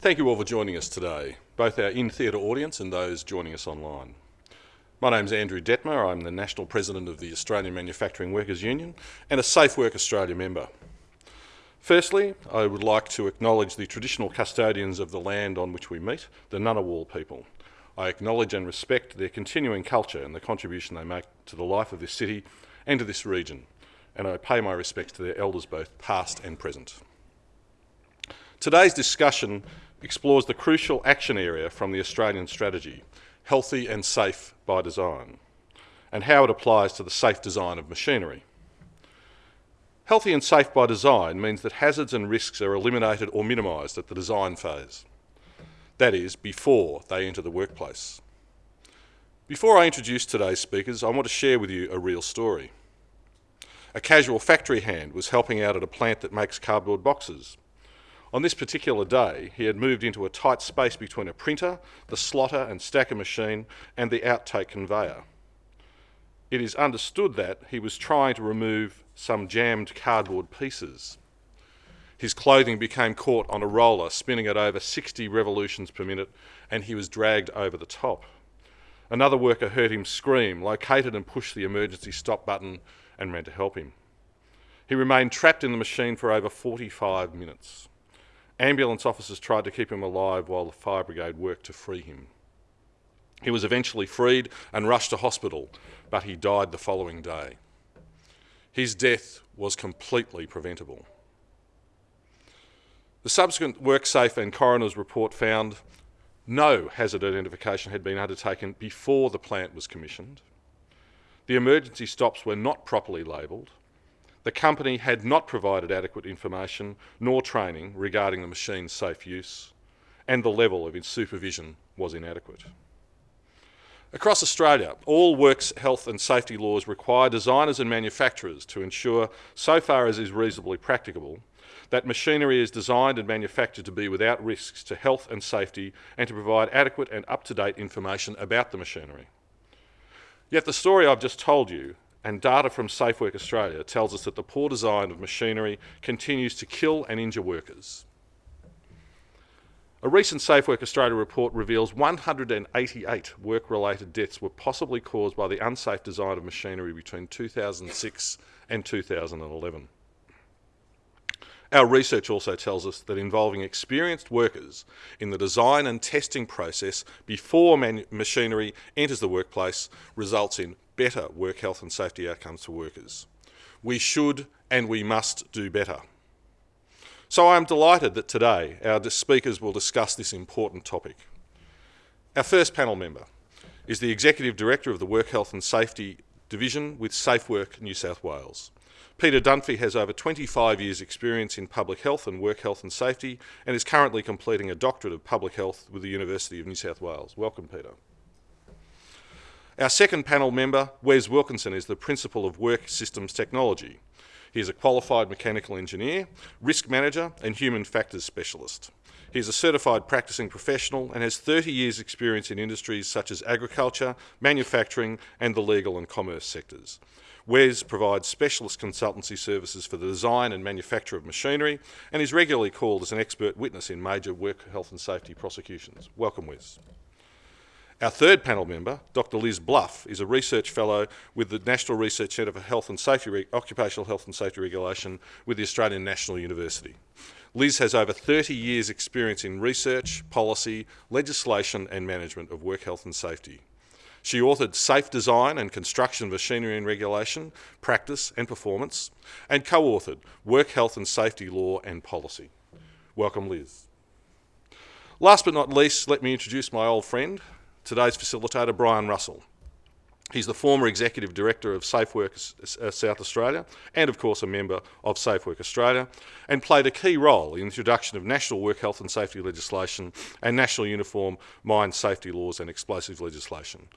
Thank you all for joining us today, both our in-theatre audience and those joining us online. My name is Andrew Dettmer. I'm the National President of the Australian Manufacturing Workers Union and a Safe Work Australia member. Firstly, I would like to acknowledge the traditional custodians of the land on which we meet, the Ngunnawal people. I acknowledge and respect their continuing culture and the contribution they make to the life of this city and to this region, and I pay my respects to their elders both past and present. Today's discussion explores the crucial action area from the Australian strategy, healthy and safe by design, and how it applies to the safe design of machinery. Healthy and safe by design means that hazards and risks are eliminated or minimised at the design phase. That is, before they enter the workplace. Before I introduce today's speakers, I want to share with you a real story. A casual factory hand was helping out at a plant that makes cardboard boxes. On this particular day, he had moved into a tight space between a printer, the slotter and stacker machine, and the outtake conveyor. It is understood that he was trying to remove some jammed cardboard pieces. His clothing became caught on a roller, spinning at over 60 revolutions per minute, and he was dragged over the top. Another worker heard him scream, located and pushed the emergency stop button, and ran to help him. He remained trapped in the machine for over 45 minutes. Ambulance officers tried to keep him alive while the fire brigade worked to free him. He was eventually freed and rushed to hospital, but he died the following day. His death was completely preventable. The subsequent WorkSafe and coroner's report found no hazard identification had been undertaken before the plant was commissioned. The emergency stops were not properly labelled. The company had not provided adequate information nor training regarding the machine's safe use, and the level of its supervision was inadequate. Across Australia, all works health and safety laws require designers and manufacturers to ensure, so far as is reasonably practicable, that machinery is designed and manufactured to be without risks to health and safety and to provide adequate and up-to-date information about the machinery. Yet the story I've just told you and data from SafeWork Australia tells us that the poor design of machinery continues to kill and injure workers. A recent SafeWork Australia report reveals 188 work-related deaths were possibly caused by the unsafe design of machinery between 2006 and 2011. Our research also tells us that involving experienced workers in the design and testing process before machinery enters the workplace results in better work health and safety outcomes for workers. We should and we must do better. So I am delighted that today our speakers will discuss this important topic. Our first panel member is the Executive Director of the Work Health and Safety Division with SafeWork New South Wales. Peter Dunphy has over 25 years experience in public health and work health and safety and is currently completing a doctorate of public health with the University of New South Wales. Welcome, Peter. Our second panel member, Wes Wilkinson, is the Principal of Work Systems Technology. He is a qualified mechanical engineer, risk manager and human factors specialist. He is a certified practicing professional and has 30 years experience in industries such as agriculture, manufacturing and the legal and commerce sectors. Wes provides specialist consultancy services for the design and manufacture of machinery and is regularly called as an expert witness in major work health and safety prosecutions. Welcome, Wes. Our third panel member, Dr Liz Bluff, is a research fellow with the National Research Centre for Health and Safety Occupational Health and Safety Regulation with the Australian National University. Liz has over 30 years experience in research, policy, legislation and management of work health and safety. She authored Safe Design and Construction Machinery and Regulation, Practice and Performance, and co-authored Work Health and Safety Law and Policy. Welcome, Liz. Last but not least, let me introduce my old friend, today's facilitator, Brian Russell. He's the former Executive Director of SafeWork uh, South Australia and, of course, a member of SafeWork Australia and played a key role in the introduction of national work health and safety legislation and national uniform mine safety laws and explosive legislation.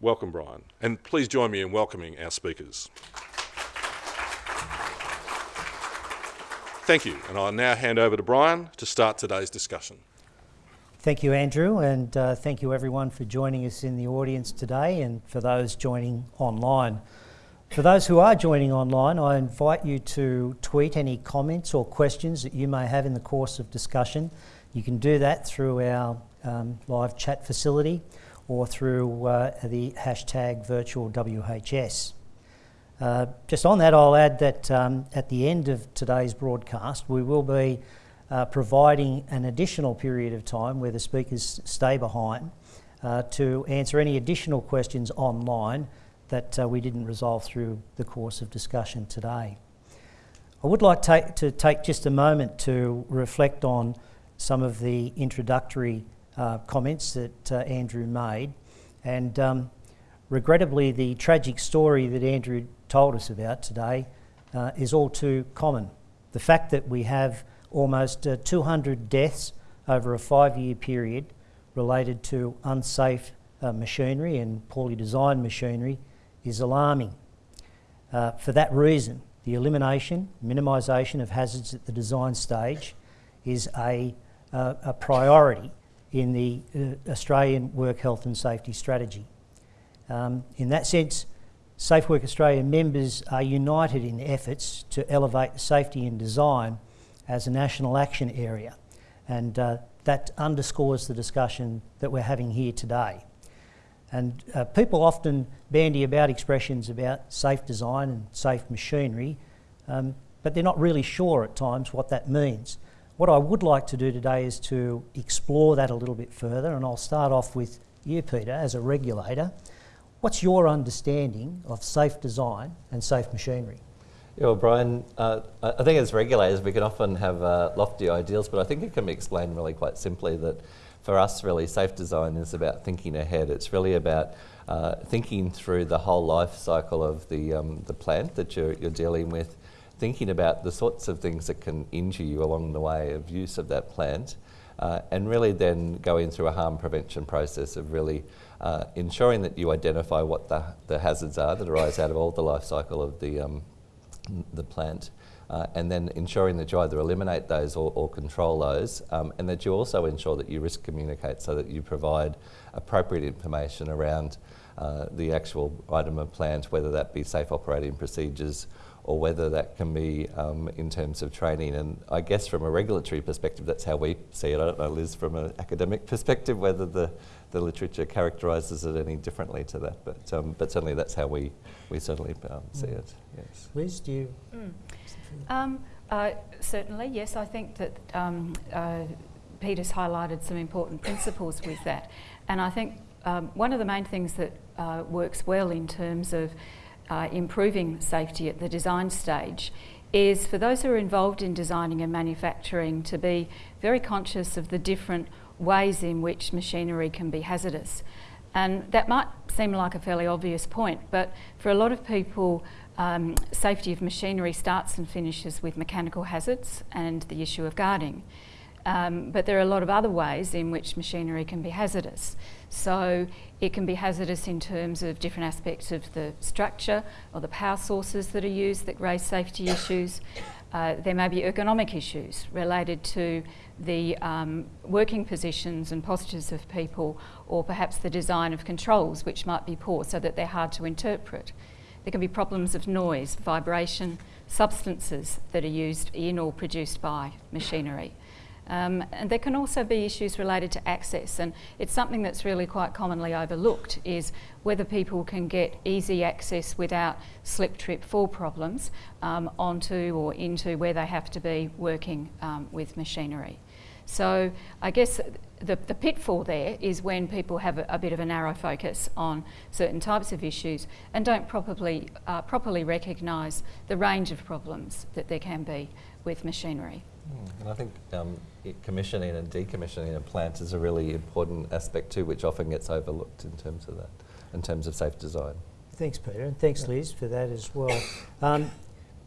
Welcome, Brian. And please join me in welcoming our speakers. Thank you, and I'll now hand over to Brian to start today's discussion. Thank you, Andrew, and uh, thank you everyone for joining us in the audience today and for those joining online. For those who are joining online, I invite you to tweet any comments or questions that you may have in the course of discussion You can do that through our um, live chat facility or through uh, the hashtag virtual WHS. Uh, just on that, I'll add that um, at the end of today's broadcast, we will be uh, providing an additional period of time where the speakers stay behind uh, to answer any additional questions online that uh, we didn't resolve through the course of discussion today. I would like ta to take just a moment to reflect on some of the introductory uh, comments that uh, Andrew made. And um, regrettably, the tragic story that Andrew told us about today uh, is all too common. The fact that we have almost uh, 200 deaths over a five year period related to unsafe uh, machinery and poorly designed machinery is alarming. Uh, for that reason, the elimination, minimisation of hazards at the design stage is a, uh, a priority in the uh, Australian Work Health and Safety Strategy. Um, in that sense, Safe Work Australia members are united in efforts to elevate safety in design as a national action area, and uh, that underscores the discussion that we're having here today. And uh, people often bandy about expressions about safe design and safe machinery, um, but they're not really sure at times what that means. What I would like to do today is to explore that a little bit further, and I'll start off with you, Peter, as a regulator. What's your understanding of safe design and safe machinery? Yeah, well, Brian, uh, I think as regulators we can often have uh, lofty ideals, but I think it can be explained really quite simply that for us, really, safe design is about thinking ahead. It's really about uh, thinking through the whole life cycle of the, um, the plant that you're, you're dealing with, thinking about the sorts of things that can injure you along the way of use of that plant, uh, and really then going through a harm prevention process of really uh, ensuring that you identify what the, the hazards are that arise out of all the life cycle of the, um, the plant. Uh, and then ensuring that you either eliminate those or, or control those, um, and that you also ensure that you risk communicate so that you provide appropriate information around uh, the actual item of plant, whether that be safe operating procedures or whether that can be um, in terms of training. And I guess from a regulatory perspective, that's how we see it. I don't know, Liz, from an academic perspective, whether the, the literature characterises it any differently to that, but, um, but certainly that's how we, we certainly um, see mm. it. Yes. Liz, do you? Mm. Um, uh, certainly, yes. I think that um, uh, Peter's highlighted some important principles with that. And I think um, one of the main things that uh, works well in terms of uh, improving safety at the design stage is for those who are involved in designing and manufacturing to be very conscious of the different ways in which machinery can be hazardous. And that might seem like a fairly obvious point, but for a lot of people, um, safety of machinery starts and finishes with mechanical hazards and the issue of guarding. Um, but there are a lot of other ways in which machinery can be hazardous. So it can be hazardous in terms of different aspects of the structure or the power sources that are used that raise safety issues. Uh, there may be ergonomic issues related to the um, working positions and postures of people or perhaps the design of controls which might be poor so that they're hard to interpret. There can be problems of noise, vibration, substances that are used in or produced by machinery. Um, and there can also be issues related to access and it's something that's really quite commonly overlooked is whether people can get easy access without slip, trip, fall problems um, onto or into where they have to be working um, with machinery. So I guess the, the pitfall there is when people have a, a, bit of a narrow focus on certain types of issues and don't properly, uh, properly recognise the range of problems that there can be with machinery. Mm. And I think um, commissioning and decommissioning a plant is a really important aspect too, which often gets overlooked in terms of that, in terms of safe design. Thanks, Peter, and thanks, Liz, for that as well. Um,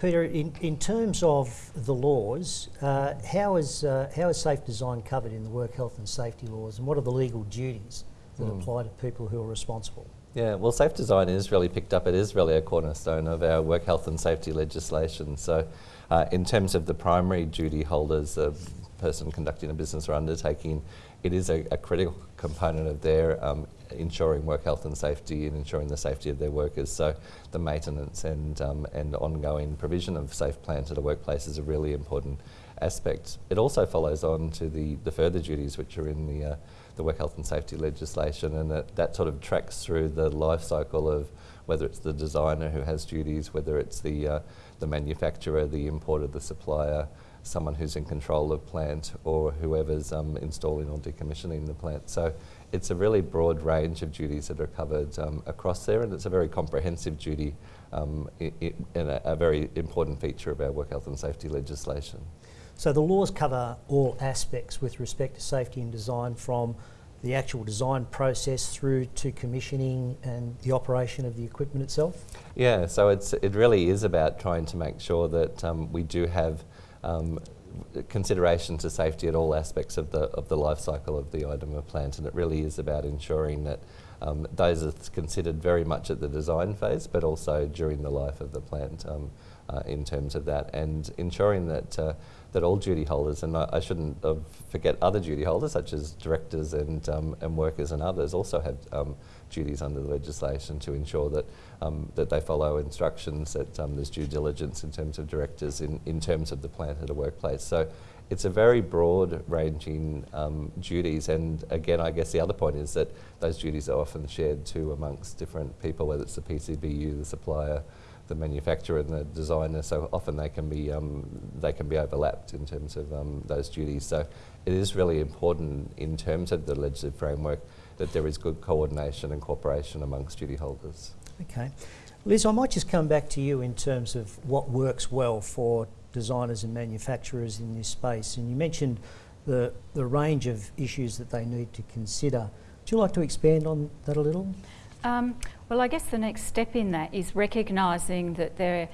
Peter, in, in terms of the laws, uh, how, is, uh, how is safe design covered in the work health and safety laws and what are the legal duties that mm. apply to people who are responsible? Yeah, well, safe design is really picked up. It is really a cornerstone of our work health and safety legislation. So, uh, in terms of the primary duty holders, the person conducting a business or undertaking, it is a, a critical component of their um, ensuring work health and safety and ensuring the safety of their workers. So the maintenance and, um, and ongoing provision of safe plants at a workplace is a really important aspect. It also follows on to the, the further duties which are in the, uh, the work health and safety legislation and that, that sort of tracks through the life cycle of whether it's the designer who has duties, whether it's the, uh, the manufacturer, the importer, the supplier, someone who's in control of plant or whoever's um, installing or decommissioning the plant. So it's a really broad range of duties that are covered um, across there and it's a very comprehensive duty um, and a, a very important feature of our work health and safety legislation. So the laws cover all aspects with respect to safety and design from the actual design process through to commissioning and the operation of the equipment itself? Yeah, so it's, it really is about trying to make sure that um, we do have um, consideration to safety at all aspects of the, of the life cycle of the item of plant and it really is about ensuring that um, those are considered very much at the design phase but also during the life of the plant um, uh, in terms of that and ensuring that uh, that all duty holders, and I, I shouldn't uh, forget other duty holders such as directors and, um, and workers and others also have um, duties under the legislation to ensure that, um, that they follow instructions, that um, there's due diligence in terms of directors in, in terms of the plant at a workplace. So it's a very broad ranging um, duties and again I guess the other point is that those duties are often shared too amongst different people whether it's the PCBU, the supplier, the manufacturer and the designer. So often they can be um, they can be overlapped in terms of um, those duties. So it is really important in terms of the legislative framework that there is good coordination and cooperation amongst duty holders. Okay. Liz, I might just come back to you in terms of what works well for designers and manufacturers in this space. And you mentioned the, the range of issues that they need to consider. Would you like to expand on that a little? Um, well, I guess the next step in that is recognising that there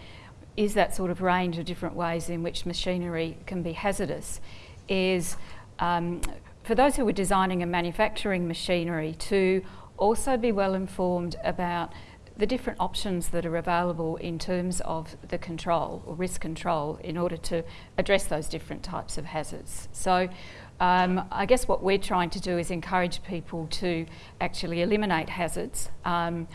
is that sort of range of different ways in which machinery can be hazardous. Is um, for those who are designing and manufacturing machinery to also be well informed about the different options that are available in terms of the control or risk control in order to address those different types of hazards. So um, I guess what we're trying to do is encourage people to actually eliminate hazards um,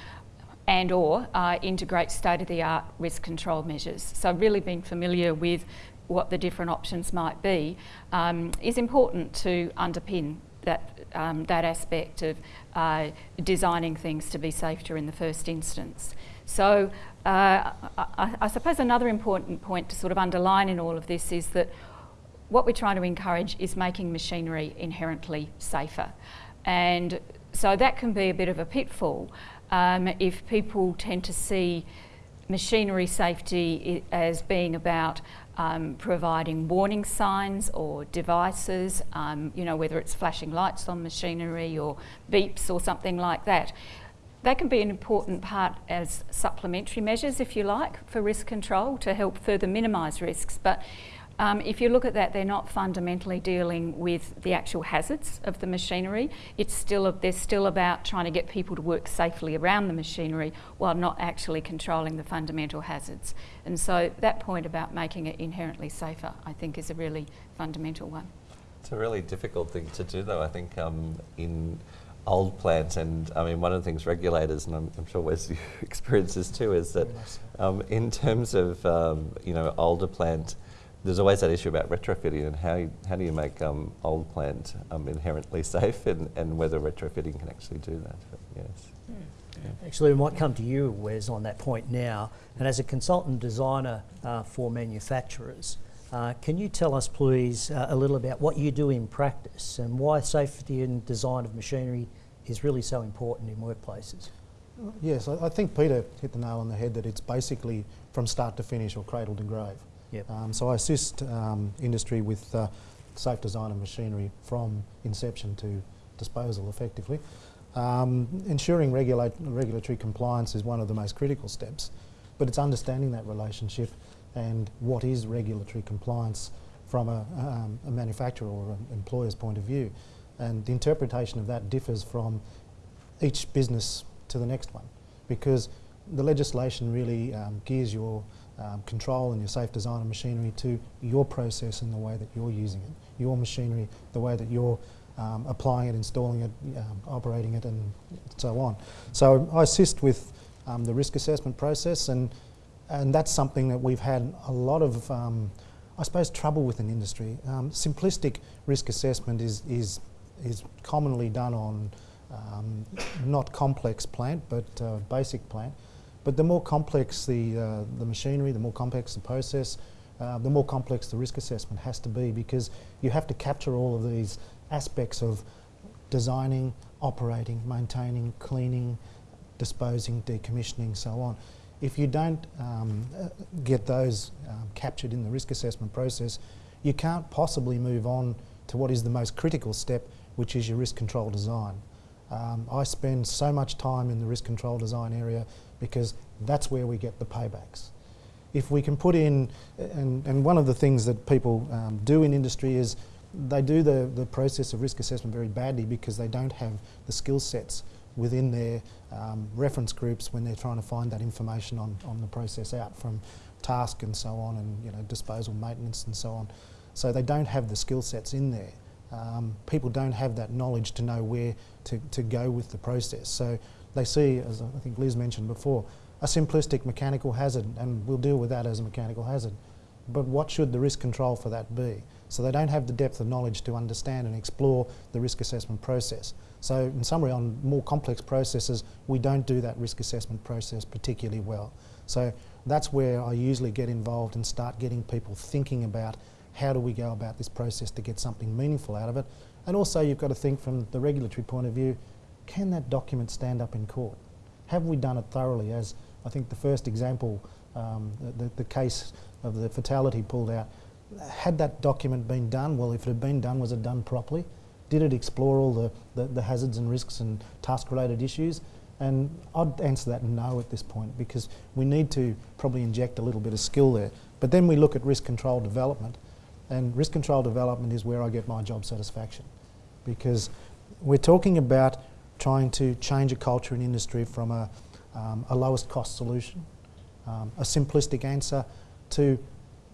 and or uh, integrate state-of-the-art risk control measures. So really being familiar with what the different options might be um, is important to underpin that, um, that aspect of uh, designing things to be safer in the first instance. So uh, I, I suppose another important point to sort of underline in all of this is that what we're trying to encourage is making machinery inherently safer. And so that can be a bit of a pitfall um, if people tend to see machinery safety as being about um, providing warning signs or devices, um, you know, whether it's flashing lights on machinery or beeps or something like that. That can be an important part as supplementary measures, if you like, for risk control to help further minimise risks. But um, if you look at that, they're not fundamentally dealing with the actual hazards of the machinery. It's still a, they're still about trying to get people to work safely around the machinery while not actually controlling the fundamental hazards. And so that point about making it inherently safer, I think, is a really fundamental one. It's a really difficult thing to do, though. I think um, in old plants, and I mean, one of the things regulators, and I'm, I'm sure Wes you experience this too, is that um, in terms of um, you know older plant there's always that issue about retrofitting and how, you, how do you make um, old plant um, inherently safe and, and whether retrofitting can actually do that. But yes. Mm. Yeah. Actually, we might come to you, Wes, on that point now. And as a consultant designer uh, for manufacturers, uh, can you tell us, please, uh, a little about what you do in practice and why safety and design of machinery is really so important in workplaces? Yes, I, I think Peter hit the nail on the head that it's basically from start to finish or cradle to grave. Yep. Um, so I assist um, industry with uh, safe design of machinery from inception to disposal effectively. Um, ensuring regulatory compliance is one of the most critical steps, but it's understanding that relationship and what is regulatory compliance from a, um, a manufacturer or an employer's point of view. And the interpretation of that differs from each business to the next one because the legislation really um, gears your um, control and your safe design of machinery to your process and the way that you're using it, your machinery, the way that you're um, applying it, installing it, um, operating it, and so on. So I assist with um, the risk assessment process, and and that's something that we've had a lot of, um, I suppose, trouble with in industry. Um, simplistic risk assessment is is is commonly done on not complex plant, but uh, basic plant. But the more complex the uh, the machinery, the more complex the process, uh, the more complex the risk assessment has to be because you have to capture all of these aspects of designing, operating, maintaining, cleaning, disposing, decommissioning, so on. If you don't um, get those um, captured in the risk assessment process, you can't possibly move on to what is the most critical step, which is your risk control design. Um, I spend so much time in the risk control design area because that's where we get the paybacks. If we can put in, and, and one of the things that people um, do in industry is they do the, the process of risk assessment very badly because they don't have the skill sets within their um, reference groups when they're trying to find that information on, on the process out from task and so on and you know disposal maintenance and so on. So they don't have the skill sets in there. Um, people don't have that knowledge to know where to, to go with the process. So they see, as I think Liz mentioned before, a simplistic mechanical hazard and we'll deal with that as a mechanical hazard. But what should the risk control for that be? So they don't have the depth of knowledge to understand and explore the risk assessment process. So in summary, on more complex processes, we don't do that risk assessment process particularly well. So that's where I usually get involved and start getting people thinking about how do we go about this process to get something meaningful out of it. And also you've got to think from the regulatory point of view, can that document stand up in court? Have we done it thoroughly as I think the first example, um, the, the case of the fatality pulled out, had that document been done, well, if it had been done, was it done properly? Did it explore all the, the, the hazards and risks and task-related issues? And I'd answer that no at this point because we need to probably inject a little bit of skill there. But then we look at risk control development, and risk control development is where I get my job satisfaction because we're talking about trying to change a culture and industry from a, um, a lowest cost solution, um, a simplistic answer, to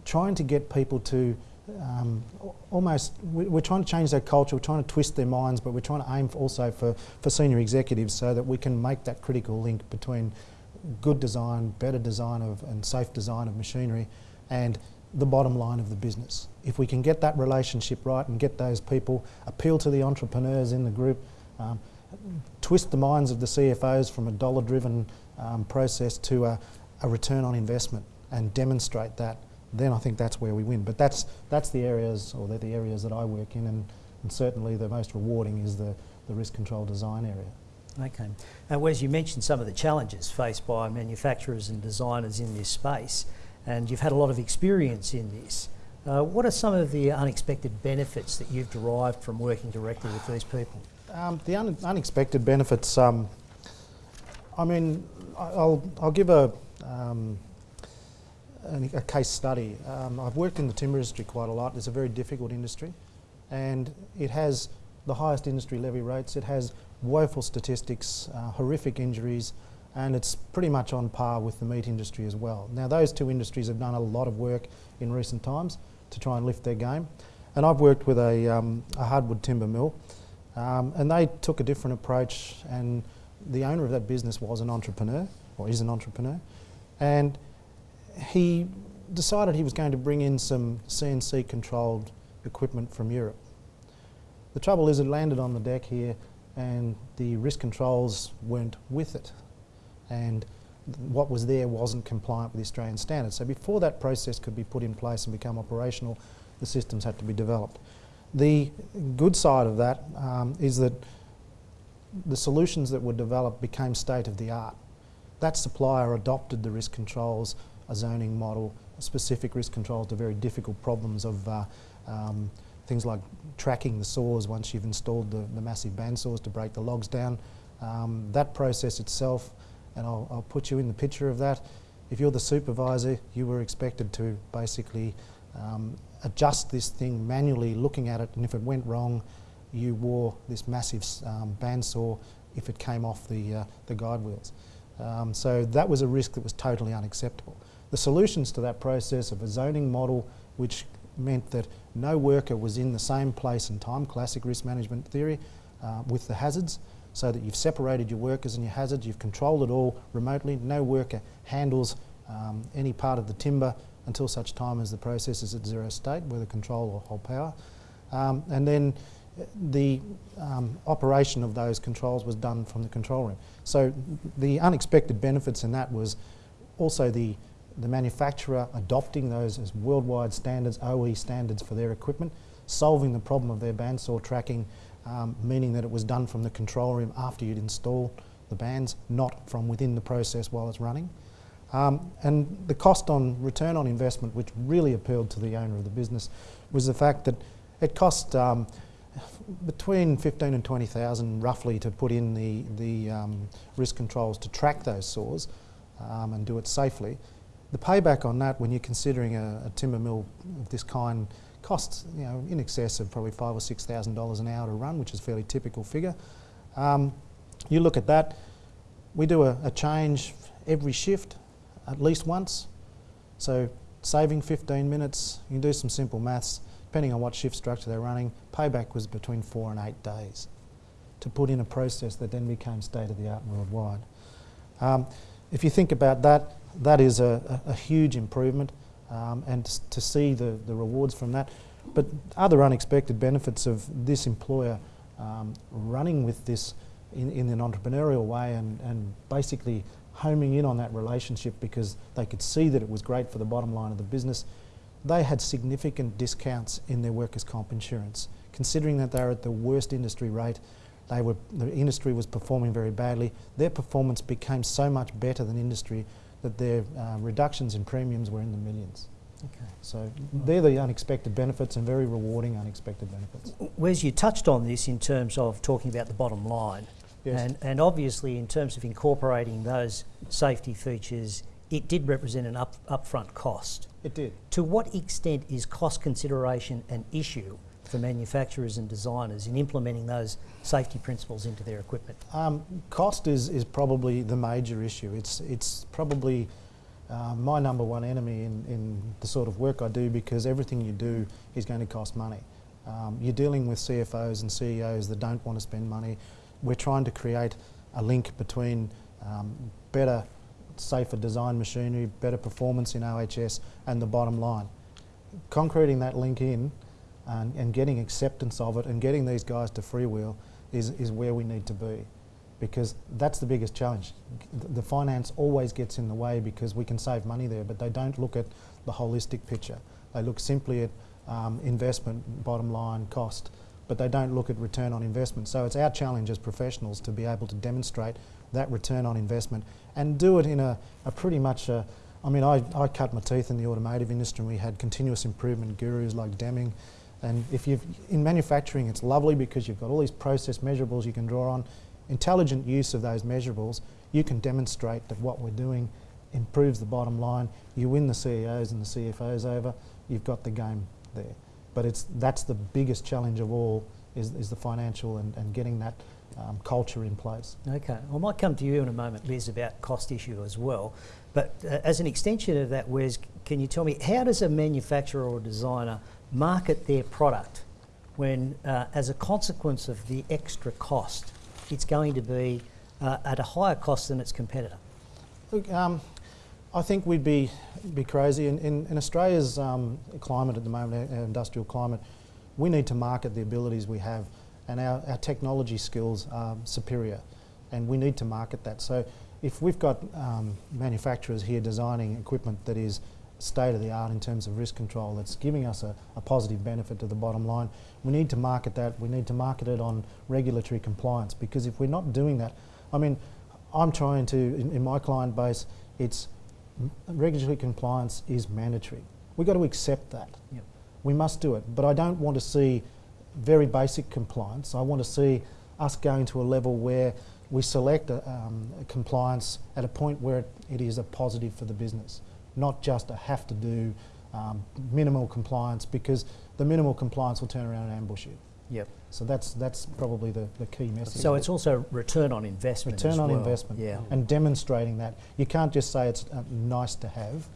trying to get people to um, almost, we're trying to change their culture, we're trying to twist their minds, but we're trying to aim also for, for senior executives so that we can make that critical link between good design, better design of, and safe design of machinery and the bottom line of the business. If we can get that relationship right and get those people, appeal to the entrepreneurs in the group, um, twist the minds of the CFOs from a dollar driven um, process to a, a return on investment and demonstrate that then I think that's where we win. But that's, that's the areas, or the areas that I work in, and, and certainly the most rewarding is the, the risk control design area. Okay. Now, Wes, you mentioned some of the challenges faced by manufacturers and designers in this space, and you've had a lot of experience in this. Uh, what are some of the unexpected benefits that you've derived from working directly with these people? Um, the un unexpected benefits, um, I mean, I'll, I'll give a, um, a case study. Um, I've worked in the timber industry quite a lot. It's a very difficult industry and it has the highest industry levy rates. It has woeful statistics, uh, horrific injuries, and it's pretty much on par with the meat industry as well. Now those two industries have done a lot of work in recent times to try and lift their game. And I've worked with a, um, a hardwood timber mill um, and they took a different approach and the owner of that business was an entrepreneur, or is an entrepreneur, and he decided he was going to bring in some CNC controlled equipment from Europe. The trouble is it landed on the deck here and the risk controls weren't with it and what was there wasn't compliant with the Australian standards. So before that process could be put in place and become operational, the systems had to be developed. The good side of that um, is that the solutions that were developed became state of the art. That supplier adopted the risk controls a zoning model, specific risk controls to very difficult problems of uh, um, things like tracking the saws once you've installed the, the massive bandsaws to break the logs down. Um, that process itself, and I'll, I'll, put you in the picture of that, if you're the supervisor, you were expected to basically um, adjust this thing manually, looking at it, and if it went wrong, you wore this massive um, bandsaw if it came off the, uh, the guide wheels. Um, so that was a risk that was totally unacceptable. the solutions to that process of a zoning model which meant that no worker was in the same place and time, classic risk management theory, uh, with the hazards, so that you've separated your workers and your hazards, you've controlled it all remotely. No worker handles um, any part of the timber until such time as the process is at zero state, whether control or whole power. Um, and then the um, operation of those controls was done from the control room. So the unexpected benefits in that was also the, the manufacturer adopting those as worldwide standards, OE standards for their equipment, solving the problem of their bandsaw tracking, um, meaning that it was done from the control room after you'd installed the bands, not from within the process while it's running. Um, and the cost on return on investment, which really appealed to the owner of the business, was the fact that it cost um, between 15 and 20,000 roughly to put in the, the um, risk controls to track those saws um, and do it safely. The payback on that, when you're considering a, a timber mill of this kind, costs you know in excess of probably five or six thousand dollars an hour to run, which is a fairly typical figure. Um, you look at that. We do a, a change every shift, at least once. So saving 15 minutes. You can do some simple maths depending on what shift structure they're running. Payback was between four and eight days to put in a process that then became state of the art worldwide. Um, if you think about that, that is a, a, a huge improvement um, and to see the, the rewards from that. But other unexpected benefits of this employer um, running with this in, in an entrepreneurial way and, and basically homing in on that relationship because they could see that it was great for the bottom line of the business. They had significant discounts in their workers' comp insurance. Considering that they're at the worst industry rate, they were, the industry was performing very badly. Their performance became so much better than industry that their uh, reductions in premiums were in the millions. Okay. So they're the unexpected benefits and very rewarding unexpected benefits. Wes, you touched on this in terms of talking about the bottom line. Yes. And, and obviously, in terms of incorporating those safety features, it did represent an up, upfront cost. It did. To what extent is cost consideration an issue for manufacturers and designers in implementing those safety principles into their equipment? Um, cost is, is probably the major issue. It's, it's probably uh, my number one enemy in, in the sort of work I do because everything you do is going to cost money. Um, you're dealing with CFOs and CEOs that don't want to spend money. We're trying to create a link between um, better, safer design machinery, better performance in OHS, and the bottom line. Concreting that link in and, and getting acceptance of it and getting these guys to freewheel is, is where we need to be because that's the biggest challenge. The finance always gets in the way because we can save money there, but they don't look at the holistic picture. They look simply at um, investment, bottom line, cost, but they don't look at return on investment. So it's our challenge as professionals to be able to demonstrate that return on investment and do it in a, a pretty much a, I mean, I, I cut my teeth in the automotive industry and we had continuous improvement gurus like Deming. And if you've, in manufacturing, it's lovely because you've got all these process measurables you can draw on intelligent use of those measurables, you can demonstrate that what we're doing improves the bottom line. You win the CEOs and the CFOs over, you've got the game there. But it's, that's the biggest challenge of all is, is the financial and, and getting that um, culture in place. Okay, I might come to you in a moment, Liz, about cost issue as well. But uh, as an extension of that, Wes, can you tell me how does a manufacturer or designer market their product when, uh, as a consequence of the extra cost, it's going to be uh, at a higher cost than its competitor? Look, um, I think we'd be be crazy. In, in, in Australia's um, climate at the moment, our, our industrial climate, we need to market the abilities we have, and our, our technology skills are superior, and we need to market that. So, if we've got um, manufacturers here designing equipment that is state of the art in terms of risk control that's giving us a, a, positive benefit to the bottom line. We need to market that. We need to market it on regulatory compliance because if we're not doing that, I mean, I'm trying to, in, in my client base, it's regulatory compliance is mandatory. We've got to accept that. Yep. We must do it. But I don't want to see very basic compliance. I want to see us going to a level where we select a, um, a compliance at a point where it, it is a positive for the business not just a have to do um, minimal compliance because the minimal compliance will turn around and ambush you. Yep. So that's that's probably the, the key message. So it's also return on investment. return on well. investment Yeah. and demonstrating that. You can't just say it's uh, nice to have.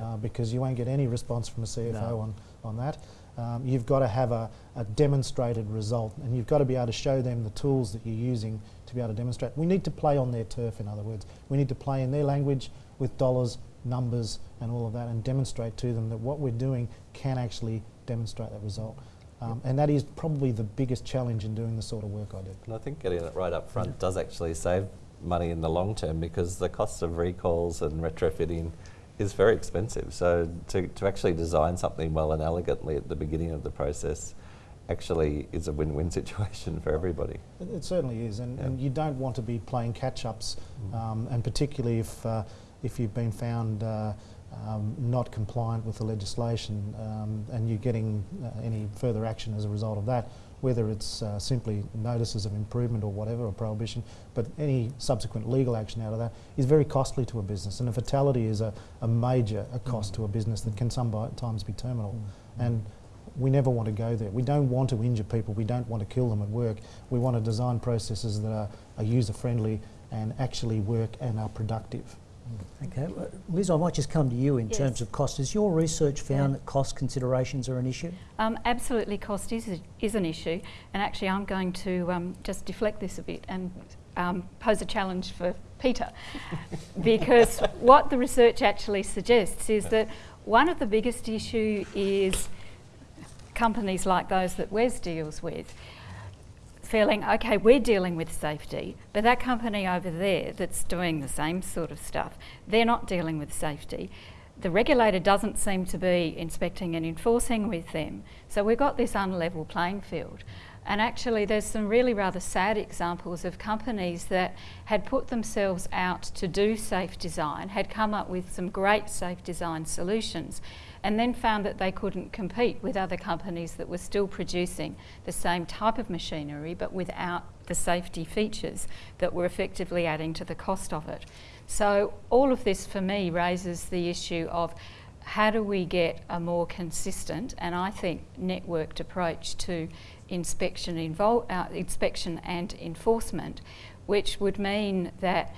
Uh, because you won't get any response from a CFO No. on, on that. Um, you've got to have a, a demonstrated result and you've got to be able to show them the tools that you're using to be able to demonstrate. We need to play on their turf, in other words. We need to play in their language with dollars, numbers, and all of that and demonstrate to them that what we're doing can actually demonstrate that result. Um, and that is probably the biggest challenge in doing the sort of work I do. And I think getting it right up front does actually save money in the long term because the cost of recalls and retrofitting is very expensive. So to, to actually design something well and elegantly at the beginning of the process actually is a win-win situation for everybody. It, it certainly is, and, Yeah. and you don't want to be playing catch-ups, um, and particularly if uh, if you've been found uh, um, not compliant with the legislation, um, and you're getting uh, any further action as a result of that, whether it's uh, simply notices of improvement or whatever, or prohibition, but any subsequent legal action out of that is very costly to a business, and a fatality is a, a major a cost to a business that can sometimes be terminal, and we never want to go there. We don't want to injure people. We don't want to kill them at work. We want to design processes that are, are user friendly and actually work and are productive. Okay, well, Liz, I might just come to you in Yes. terms of cost. Has your research found Yeah. that cost considerations are an issue? Um, absolutely, cost is, is an issue, and actually, I'm going to um, just deflect this a bit and um, pose a challenge for Peter, because what the research actually suggests is that one of the biggest issue is companies like those that Wes deals with feeling, okay, we're dealing with safety, but that company over there that's doing the same sort of stuff, they're not dealing with safety. The regulator doesn't seem to be inspecting and enforcing with them. So we've got this unlevel playing field. And actually, there's some really rather sad examples of companies that had put themselves out to do safe design, had come up with some great safe design solutions, and then found that they couldn't compete with other companies that were still producing the same type of machinery but without the safety features that were effectively adding to the cost of it. So, all of this for me raises the issue of how do we get a more consistent and I think networked approach to inspection, uh, inspection and enforcement, which would mean that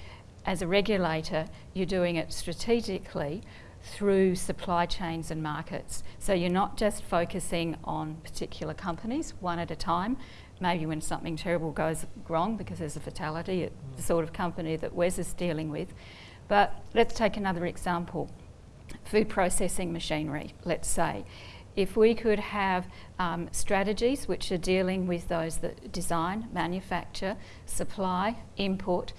as a regulator you're doing it strategically through supply chains and markets. So you're not just focusing on particular companies one at a time. Maybe when something terrible goes wrong because there's a fatality at the sort of company that Wes is dealing with. But let's take another example food processing machinery, let's say. If we could have um, strategies which are dealing with those that design, manufacture, supply, import,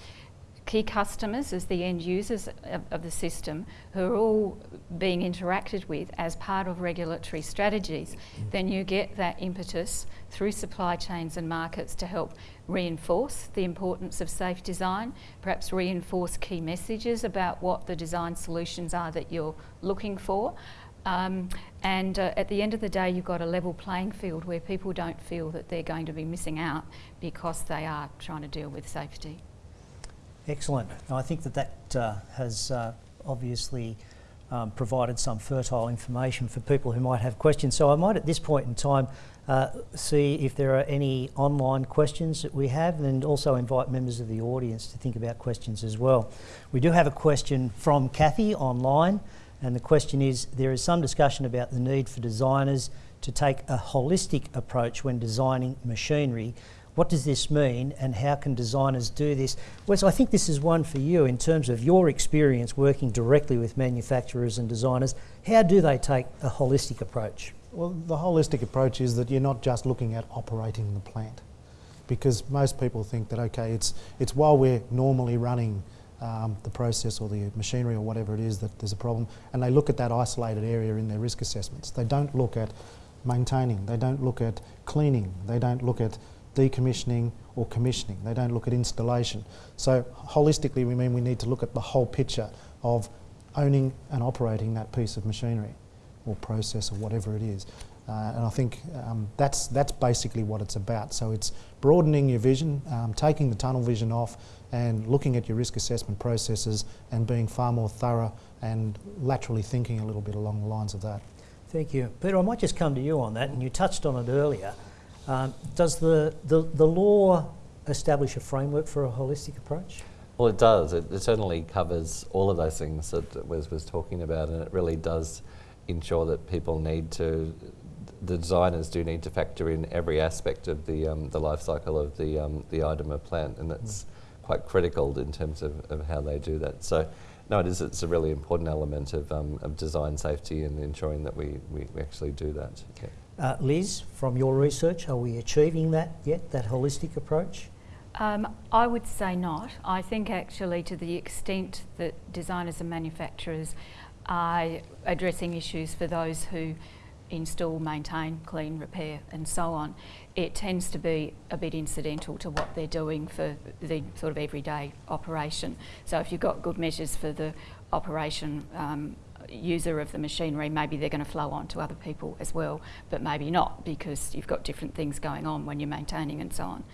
key customers as the end users of, of the system who are all being interacted with as part of regulatory strategies, then you get that impetus through supply chains and markets to help reinforce the importance of safe design, perhaps reinforce key messages about what the design solutions are that you're looking for. Um, and uh, at the end of the day, you've got a level playing field where people don't feel that they're going to be missing out because they are trying to deal with safety. Excellent. Now, I think that that uh, has uh, obviously um, provided some fertile information for people who might have questions. So I might at this point in time uh, see if there are any online questions that we have and also invite members of the audience to think about questions as well. We do have a question from Kathy online and the question is there is some discussion about the need for designers to take a holistic approach when designing machinery what does this mean and how can designers do this? Wes, I think this is one for you in terms of your experience working directly with manufacturers and designers. How do they take a holistic approach? Well, the holistic approach is that you're not just looking at operating the plant, because most people think that okay, it's it's while we're normally running um, the process or the machinery or whatever it is that there's a problem, and they look at that isolated area in their risk assessments. They don't look at maintaining. They don't look at cleaning. They don't look at decommissioning or commissioning. They don't look at installation. So holistically, we mean we need to look at the whole picture of owning and operating that piece of machinery or process or whatever it is. Uh, and I think um, that's, that's basically what it's about. So it's broadening your vision, um, taking the tunnel vision off and looking at your risk assessment processes and being far more thorough and laterally thinking a little bit along the lines of that. Thank you. Peter, I might just come to you on that, and you touched on it earlier. Um, does the, the, the law establish a framework for a holistic approach? Well, it does. It, it certainly covers all of those things that Wes was talking about, and it really does ensure that people need to, the designers do need to factor in every aspect of the um, the life cycle of the um, the item of plant, and that's quite critical in terms of, of how they do that. So, no, it is. It's a really important element of, um, of design safety and ensuring that we, we, actually do that. Yeah. Uh, Liz, from your research, are we achieving that yet, that holistic approach? Um, I would say not. I think actually to the extent that designers and manufacturers are addressing issues for those who install, maintain, clean, repair and so on, it tends to be a bit incidental to what they're doing for the sort of everyday operation. So if you've got good measures for the operation um, user of the machinery, maybe they're going to flow on to other people as well, but maybe not because you've got different things going on when you're maintaining and so on.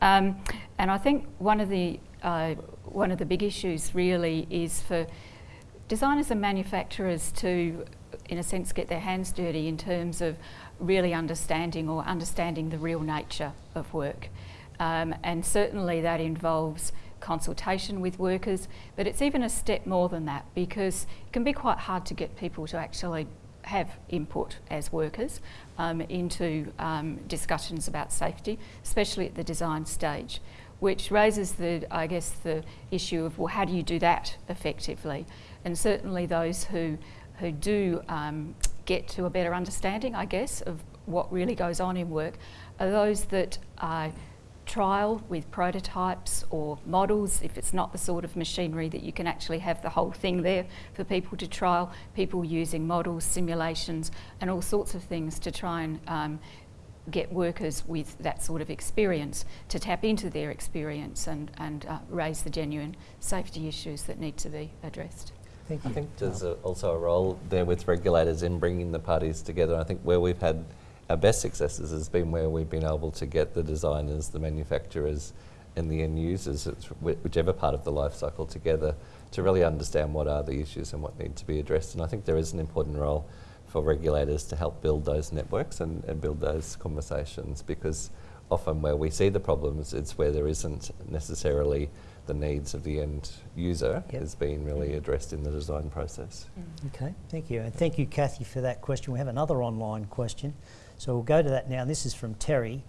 Um, and I think one of the uh, one of the big issues really is for designers and manufacturers to, in a sense, get their hands dirty in terms of really understanding or understanding the real nature of work. Um, and certainly that involves consultation with workers, but it's even a step more than that because it can be quite hard to get people to actually have input as workers um, into um, discussions about safety, especially at the design stage, which raises the, I guess, the issue of, well, how do you do that effectively? And certainly those who, who do um, get to a better understanding, I guess, of what really goes on in work are those that are trial with prototypes or models if it's not the sort of machinery that you can actually have the whole thing there for people to trial, people using models, simulations and all sorts of things to try and um, get workers with that sort of experience to tap into their experience and, and uh, raise the genuine safety issues that need to be addressed. Thank you. I think there's a, also a role there with regulators in bringing the parties together. I think where we've had our best successes has been where we've been able to get the designers, the manufacturers, and the end users, whichever part of the life cycle, together to really understand what are the issues and what need to be addressed. And I think there is an important role for regulators to help build those networks and, and build those conversations because often where we see the problems, it's where there isn't necessarily the needs of the end user Yep. is being really mm-hmm. addressed in the design process. Mm. Okay, thank you. And thank you, Kathy, for that question. We have another online question. So we'll go to that now. This is from Terry.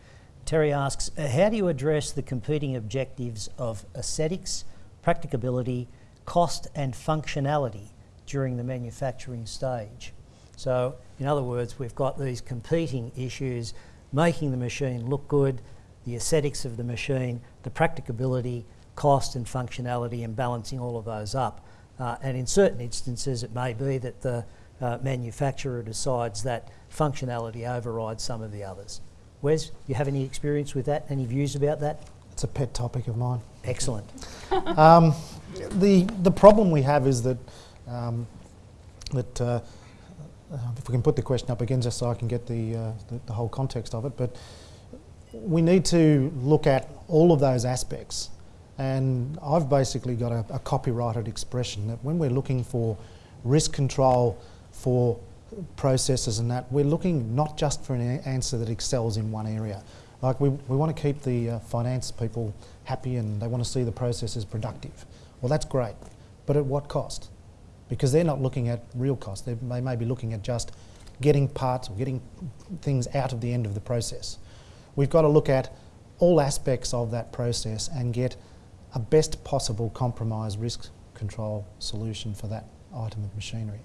Terry asks, uh, how do you address the competing objectives of aesthetics, practicability, cost and functionality during the manufacturing stage? So in other words, we've got these competing issues, making the machine look good, the aesthetics of the machine, the practicability, cost and functionality and balancing all of those up. Uh, and in certain instances, it may be that the uh, manufacturer decides that functionality overrides some of the others. Wes, you have any experience with that? Any views about that? It's a pet topic of mine. Excellent. Um, the the problem we have is that um, that uh, uh, if we can put the question up again, just so I can get the, uh, the the whole context of it, but we need to look at all of those aspects. And I've basically got a, a copyrighted expression that when we're looking for risk control for processes and that, we're looking not just for an answer that excels in one area. Like we, we want to keep the uh, finance people happy and they want to see the processes productive. Well, that's great, but at what cost? Because they're not looking at real cost. They, they may be looking at just getting parts or getting things out of the end of the process. We've got to look at all aspects of that process and get a best possible compromise risk control solution for that item of machinery.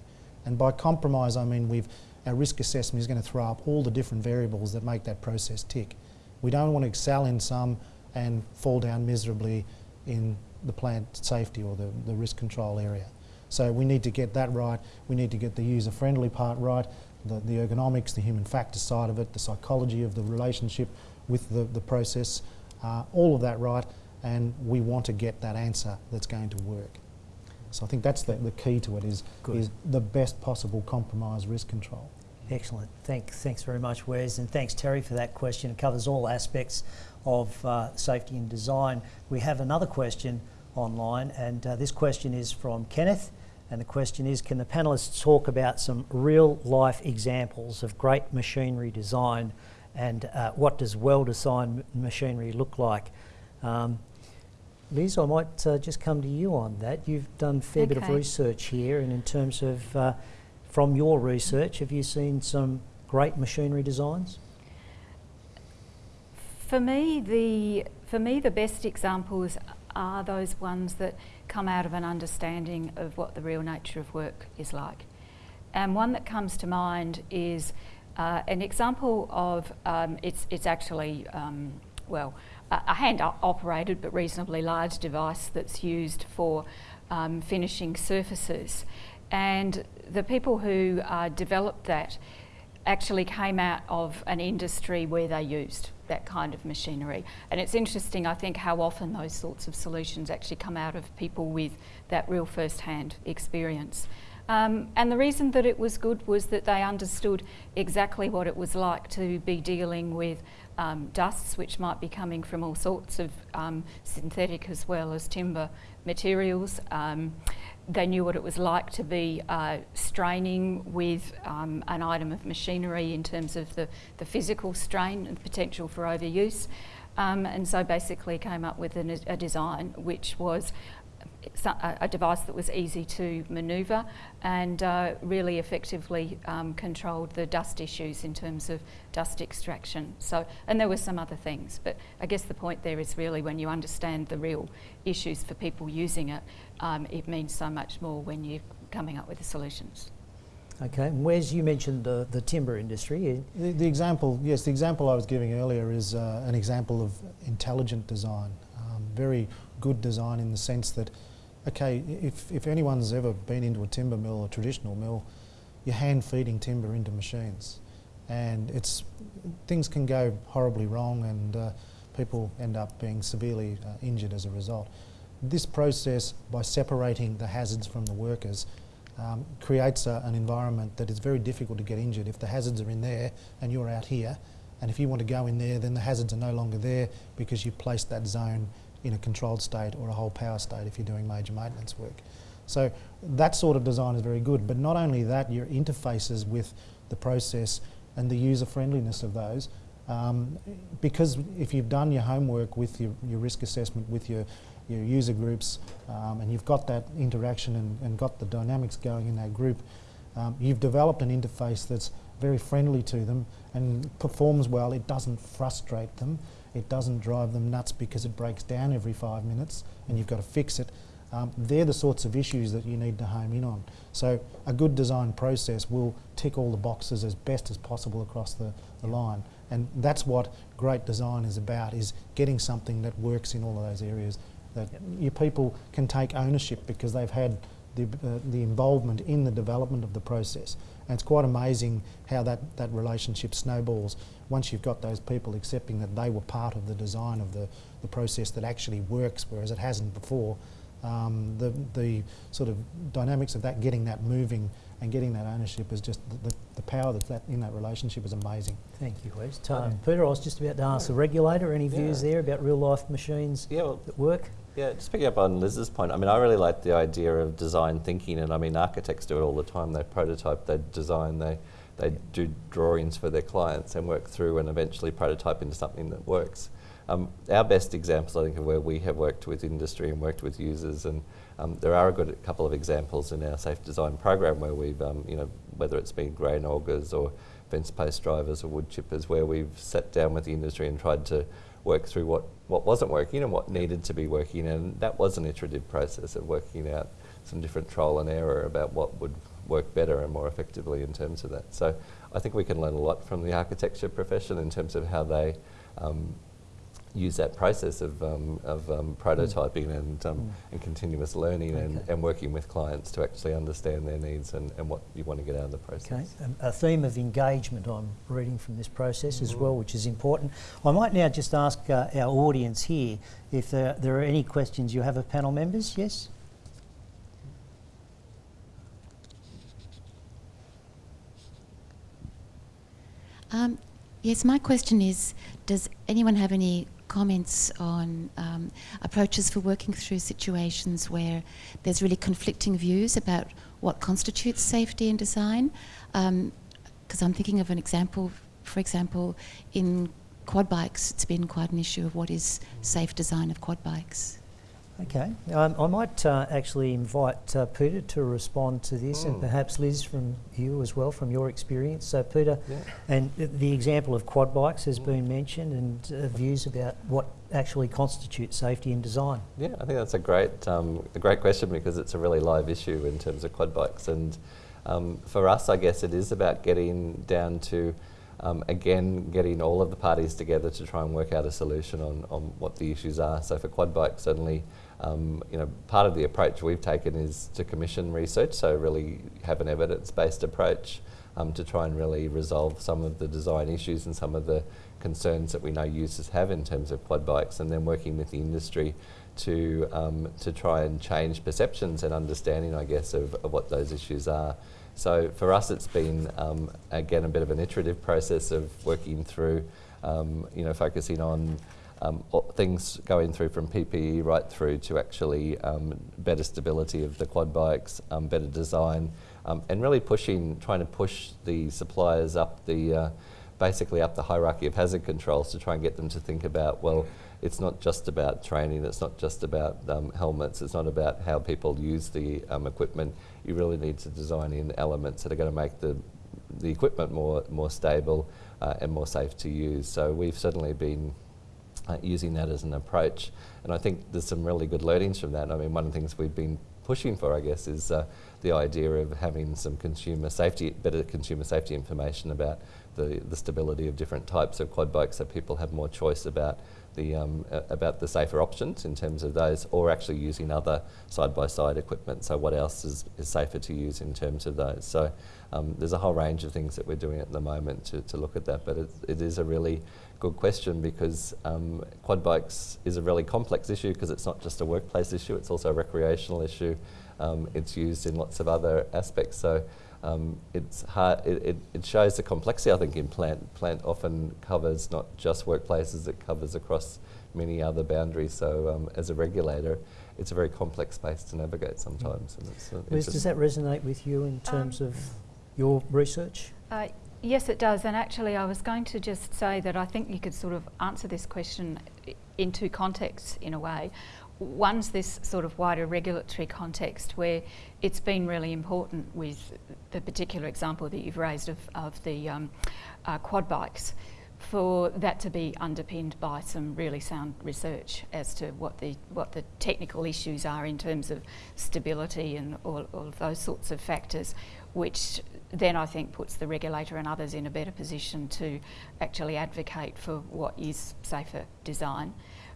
And by compromise, I mean we've, our risk assessment is going to throw up all the different variables that make that process tick. We don't want to excel in some and fall down miserably in the plant safety or the, the risk control area. So we need to get that right. We need to get the user-friendly part right, the, the ergonomics, the human factor side of it, the psychology of the relationship with the, the process, uh, all of that right, and we want to get that answer that's going to work. So I think that's the, the key to it is, Good. is the best possible compromise risk control. Excellent. Thank, thanks very much, Wes, and thanks, Terry, for that question. It covers all aspects of uh, safety and design. We have another question online, and uh, this question is from Kenneth. And the question is Can the panelists talk about some real life examples of great machinery design and uh, what does well designed machinery look like? Um, Liz, I might uh, just come to you on that. You've done a fair bit of research here, and in terms of, uh, from your research, have you seen some great machinery designs? For me, the for me the best examples are those ones that come out of an understanding of what the real nature of work is like. And one that comes to mind is uh, an example of um, it's it's actually um, well a, hand operated but reasonably large device that's used for um, finishing surfaces. And the people who uh, developed that actually came out of an industry where they used that kind of machinery. And it's interesting, I think, how often those sorts of solutions actually come out of people with that real first hand experience. Um, and the reason that it was good was that they understood exactly what it was like to be dealing with um, dusts, which might be coming from all sorts of um, synthetic as well as timber materials. Um, they knew what it was like to be uh, straining with um, an item of machinery in terms of the, the physical strain and potential for overuse. Um, and so basically came up with an, a design which was a, a device that was easy to manoeuvre and uh, really effectively um, controlled the dust issues in terms of dust extraction. So, and there were some other things, but I guess the point there is really when you understand the real issues for people using it, um, it means so much more when you're coming up with the solutions. Okay, and Wes, you mentioned the, the timber industry. The, the example, yes, the example I was giving earlier is uh, an example of intelligent design. Um, very good design in the sense that, okay, if, if anyone's ever been into a timber mill, a traditional mill, you're hand feeding timber into machines. And it's, things can go horribly wrong and uh, people end up being severely uh, injured as a result. This process, by separating the hazards from the workers, um, creates a, an environment that is very difficult to get injured. If the hazards are in there and you're out here, and if you want to go in there, then the hazards are no longer there because you've placed that zone in a controlled state or a whole power state if you're doing major maintenance work. So that sort of design is very good, but not only that, your interfaces with the process and the user friendliness of those. Um, because if you've done your homework with your, your risk assessment, with your, your user groups, um, and you've got that interaction and, and got the dynamics going in that group, um, you've developed an interface that's very friendly to them and performs well. It doesn't frustrate them. It doesn't drive them nuts because it breaks down every five minutes and you've got to fix it. Um, they're the sorts of issues that you need to home in on. So a good design process will tick all the boxes as best as possible across the, the line. And that's what great design is about, is getting something that works in all of those areas. That your people can take ownership because they've had the, uh, the involvement in the development of the process. And it's quite amazing how that, that relationship snowballs once you've got those people accepting that they were part of the design of the, the process that actually works, whereas it hasn't before. Um, the, the sort of dynamics of that, getting that moving and getting that ownership is just the, the, the power that's that in that relationship is amazing. Thank you, Wes. Um, Peter, I was just about to ask the regulator, any views Yeah. there about real life machines Yeah, well, that work? Yeah, just picking up on Liz's point, I mean, I really like the idea of design thinking, and I mean, architects do it all the time. They prototype, they design, they, they do drawings for their clients and work through and eventually prototype into something that works. Um, our best examples, I think, are where we have worked with industry and worked with users, and um, there are a good couple of examples in our safe design program where we've, um, you know, whether it's been grain augers or fence post drivers or wood chippers, where we've sat down with the industry and tried to work through what, what wasn't working and what needed to be working. And that was an iterative process of working out some different trial and error about what would work better and more effectively in terms of that. So I think we can learn a lot from the architecture profession in terms of how they um, use that process of, um, of um, prototyping and, um, and continuous learning and, Okay. and working with clients to actually understand their needs and, and what you want to get out of the process. Okay, um, a theme of engagement I'm reading from this process as Mm-hmm. well, which is important. I might now just ask uh, our audience here if there, there are any questions you have of panel members. Yes? Um, yes, my question is Does anyone have any comments on um, approaches for working through situations where there's really conflicting views about what constitutes safety in design? Because I'm thinking of an example, for example, in quad bikes, it's been quite an issue of what is safe design of quad bikes. Okay, um, I might uh, actually invite uh, Peter to respond to this, and Mm. perhaps Liz from you as well, from your experience. So, Peter, Yeah. and th- the example of quad bikes has Mm. been mentioned, and uh, views about what actually constitutes safety in design. Yeah, I think that's a great, um, a great question because it's a really live issue in terms of quad bikes. And um, for us, I guess it is about getting down to, um, again, getting all of the parties together to try and work out a solution on, on what the issues are. So for quad bikes, certainly, um, you know, part of the approach we've taken is to commission research, so really have an evidence-based approach um, to try and really resolve some of the design issues and some of the concerns that we know users have in terms of quad bikes, and then working with the industry to um, to try and change perceptions and understanding, I guess, of, of what those issues are. So for us, it's been um, again a bit of an iterative process of working through, um, you know, focusing on um, things going through from PPE right through to actually um, better stability of the quad bikes, um, better design, and really pushing, trying to push the suppliers up the, uh, basically up the hierarchy of hazard controls to try and get them to think about, well, it's not just about training, it's not just about um, helmets, it's not about how people use the um, equipment. You really need to design in elements that are going to make the the equipment more more stable uh, and more safe to use. So we've certainly been uh, using that as an approach. And I think there's some really good learnings from that. I mean, one of the things we've been pushing for, I guess, is uh, the idea of having some consumer safety, better consumer safety information about the, the stability of different types of quad bikes so people have more choice about the, um, about the safer options in terms of those or actually using other side-by-side equipment. So what else is, is safer to use in terms of those? So um, there's a whole range of things that we're doing at the moment to, to look at that, but it, it is a really good question because um, quad bikes is a really complex issue because it's not just a workplace issue, it's also a recreational issue. Um, it's used in lots of other aspects. So um, it's hard, it, it, it shows the complexity, I think, in plant. Plant often covers not just workplaces, it covers across many other boundaries. So um, as a regulator, it's a very complex space to navigate sometimes. And it's, uh, Liz, does that resonate with you in terms of your research? Uh, yes, it does. And actually, I was going to just say that I think you could sort of answer this question in two contexts in a way. One's this sort of wider regulatory context where it's been really important with the particular example that you've raised of, of the um, uh, quad bikes for that to be underpinned by some really sound research as to what the what the technical issues are in terms of stability and all, all of those sorts of factors, which then I think puts the regulator and others in a better position to actually advocate for what is safer design.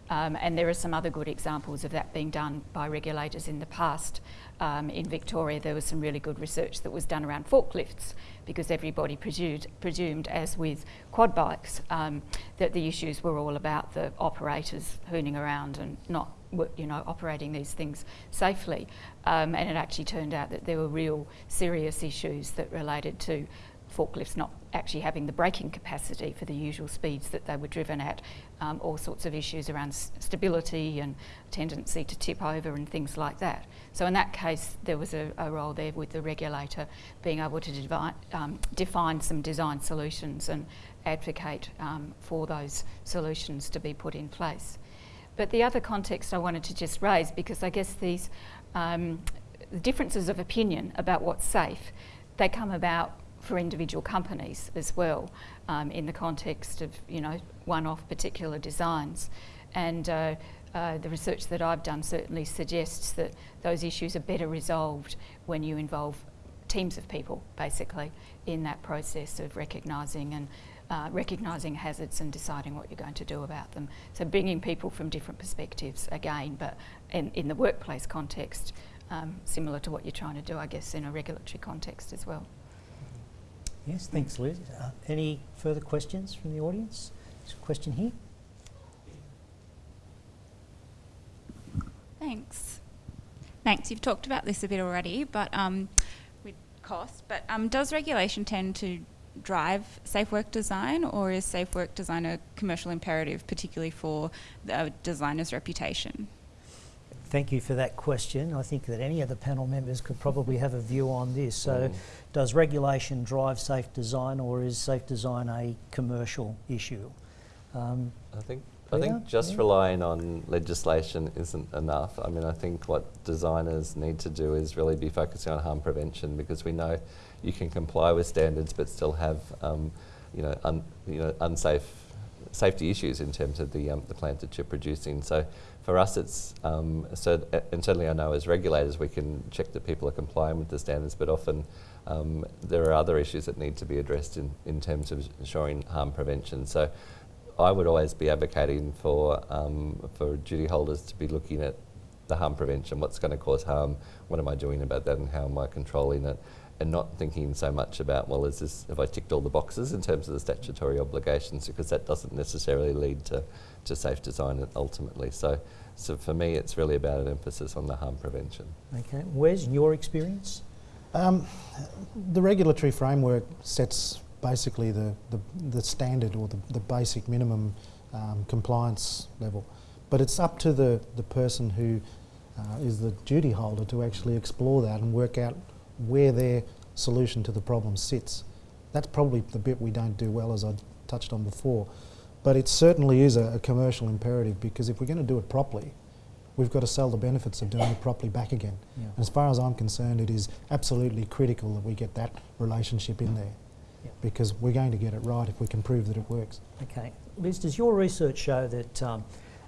Um, and there are some other good examples of that being done by regulators in the past. Um, in Victoria, there was some really good research that was done around forklifts because everybody presumed, presumed as with quad bikes, um, that the issues were all about the operators hooning around and not, you know, operating these things safely. Um, and it actually turned out that there were real serious issues that related to forklifts not actually having the braking capacity for the usual speeds that they were driven at, um, all sorts of issues around stability and tendency to tip over and things like that. So in that case, there was a, a role there with the regulator being able to um, define some design solutions and advocate um, for those solutions to be put in place. But the other context I wanted to just raise, because I guess these um, differences of opinion about what's safe, they come about for individual companies as well, um, in the context of you know one-off particular designs, and uh, uh, the research that I've done certainly suggests that those issues are better resolved when you involve teams of people, basically, in that process of recognising and uh, recognising hazards and deciding what you're going to do about them. So bringing people from different perspectives again, but in, in the workplace context, um, similar to what you're trying to do, I guess, in a regulatory context as well. Yes, thanks, Liz. Uh, any further questions from the audience? There's a question here. Thanks. Thanks. You've talked about this a bit already, but um, with cost. But um, does regulation tend to drive safe work design, or is safe work design a commercial imperative, particularly for the designer's reputation? Thank you for that question. I think that any of the panel members could probably have a view on this. So, Mm. does regulation drive safe design, or is safe design a commercial issue? Um, I think I think just Yeah. relying on legislation isn't enough. I mean, I think what designers need to do is really be focusing on harm prevention because we know you can comply with standards but still have, um, you know, un, you know, unsafe safety issues in terms of the um, the plant that you're producing. So for us, it's um, so, and certainly I know as regulators we can check that people are complying with the standards, but often um, there are other issues that need to be addressed in, in terms of ensuring harm prevention. So I would always be advocating for um, for duty holders to be looking at the harm prevention, what's going to cause harm, what am I doing about that, and how am I controlling it, and not thinking so much about well, is this have I ticked all the boxes in terms of the statutory obligations, because that doesn't necessarily lead to, to safe design ultimately. So, so for me, it's really about an emphasis on the harm prevention. Okay. Wes your experience? Um, the regulatory framework sets basically the, the, the standard or the, the basic minimum um, compliance level. But it's up to the, the person who uh, is the duty holder to actually explore that and work out where their solution to the problem sits. That's probably the bit we don't do well, as I touched on before. But it certainly is a, a commercial imperative because if we're going to do it properly, we've got to sell the benefits of doing it properly back again. Yeah. As far as I'm concerned, it is absolutely critical that we get that relationship in there Yeah. because we're going to get it right if we can prove that it works. Okay. Liz, does your research show that um,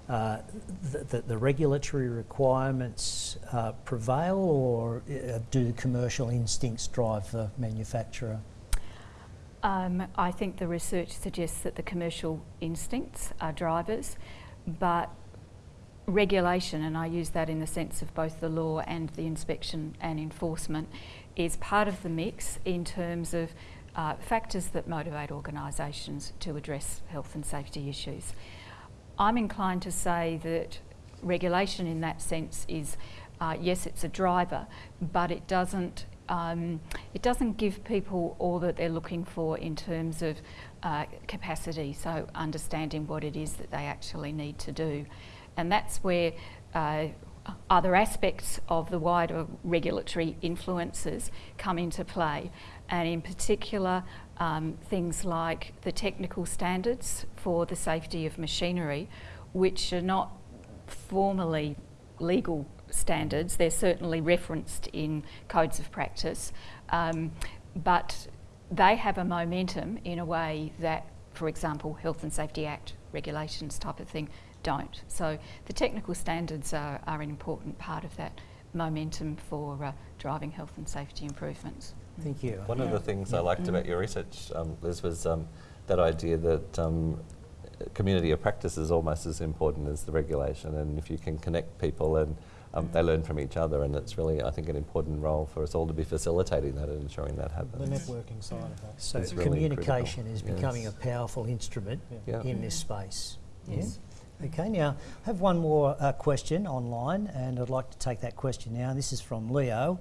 th- that the regulatory requirements uh, prevail or uh, do commercial instincts drive the manufacturer? Um, I think the research suggests that the commercial instincts are drivers, but regulation, and I use that in the sense of both the law and the inspection and enforcement, is part of the mix in terms of uh, factors that motivate organisations to address health and safety issues. I'm inclined to say that regulation in that sense is, uh, yes, it's a driver, but it doesn't um, it doesn't give people all that they're looking for in terms of uh, capacity, so understanding what it is that they actually need to do. And that's where uh, other aspects of the wider regulatory influences come into play, and in particular, um, things like the technical standards for the safety of machinery, which are not formally legal standards. They're certainly referenced in codes of practice, um, but they have a momentum in a way that, for example, Health and Safety Act regulations type of thing don't. So the technical standards are, are an important part of that momentum for uh, driving health and safety improvements. Thank you. One of the things I liked about your research, um, Liz, was um, that idea that um, community of practice is almost as important as the regulation, and if you can connect people and um, they learn from each other, and it's really, I think, an important role for us all to be facilitating that and ensuring that happens. The networking side of that. So It's really communication critical. is Yes. becoming a powerful instrument Yeah. in this space. Yeah? Yes. Okay, now I have one more uh, question online, and I'd like to take that question now. This is from Leo.